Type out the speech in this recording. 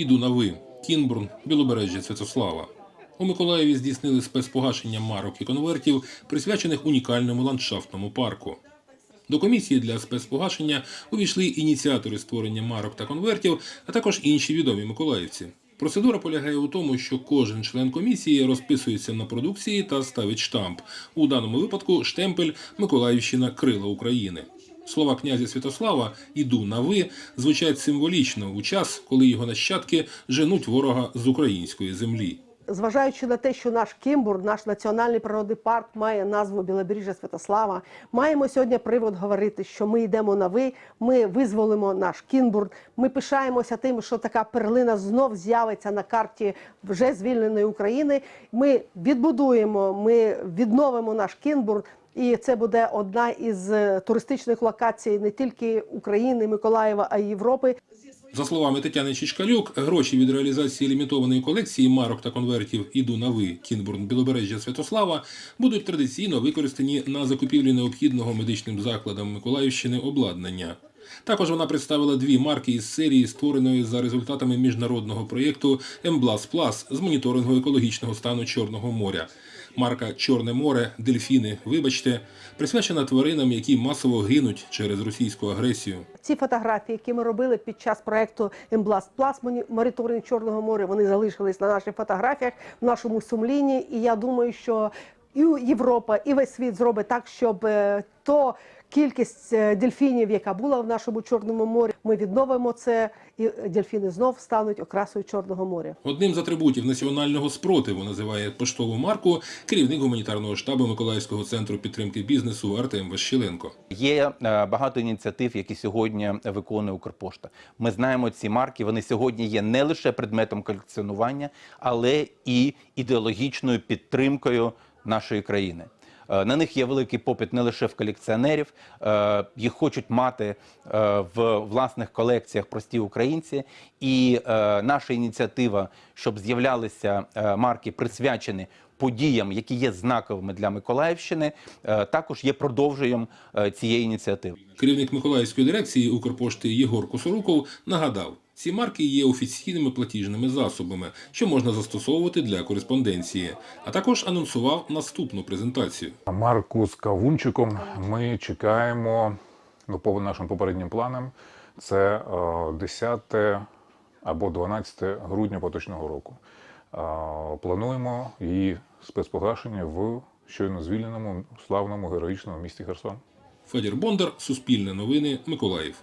Іду на ви. Кінбурн, Білобережжя Святослава. У Миколаєві здійснили спецпогашення марок і конвертів, присвячених унікальному ландшафтному парку. До комісії для спецпогашення увійшли ініціатори створення марок та конвертів, а також інші відомі миколаївці. Процедура полягає у тому, що кожен член комісії розписується на продукції та ставить штамп. У даному випадку штемпель Миколаївщина Крила України. Слова князя Святослава Іду на ви звучать символічно у час, коли його нащадки женуть ворога з української землі. Зважаючи на те, що наш Кімбур, наш національний природний парк, має назву Білобережжя Святослава, маємо сьогодні привод говорити, що ми йдемо на ви, ми визволимо наш Кінбурн. Ми пишаємося тим, що така перлина знов з'явиться на карті вже звільненої України. Ми відбудуємо, ми відновимо наш Кінбурн. І це буде одна із е, туристичних локацій не тільки України, Миколаєва, а й Європи. За словами Тетяни Чичкалюк, гроші від реалізації лімітованої колекції марок та конвертів «Іду на ви» Кінбурн Білобережжя Святослава будуть традиційно використані на закупівлі необхідного медичним закладам Миколаївщини обладнання. Також вона представила дві марки із серії, створеної за результатами міжнародного проєкту «Емблас Плас» з моніторингу екологічного стану Чорного моря. Марка Чорне море, дельфіни, вибачте, присвячена тваринам, які масово гинуть через російську агресію. Ці фотографії, які ми робили під час проекту Ембласт Плас моніторинг Чорного моря, вони залишились на наших фотографіях, в нашому сумлінні. І я думаю, що і Європа, і весь світ зробить так, щоб е, то кількість е, дельфінів, яка була в нашому Чорному морі, ми відновимо це, і дельфіни знов стануть окрасою Чорного моря. Одним з атрибутів національного спротиву називає поштову марку керівник гуманітарного штабу Миколаївського центру підтримки бізнесу Артем Ващеленко. Є е, багато ініціатив, які сьогодні виконує Укрпошта. Ми знаємо ці марки. Вони сьогодні є не лише предметом колекціонування, але і ідеологічною підтримкою нашої країни. Е, На них є великий попит не лише в колекціонерів, е, їх хочуть мати е, в власних колекціях прості українці. І наша ініціатива, щоб з'являлися марки, присвячені подіям, які є знаковими для Миколаївщини, також є продовженням цієї ініціативи. Керівник Миколаївської дирекції Укрпошти Єгор Косоруков нагадав, ці марки є офіційними платіжними засобами, що можна застосовувати для кореспонденції, а також анонсував наступну презентацію. Марку з кавунчиком ми чекаємо ну, по нашим попереднім планам. Це е, 10 або 12 грудня поточного року. Е, Плануємо її спецпогашення в щойно звільненому славному героїчному місті Херсон. Федір Бондар, Суспільне новини, Миколаїв.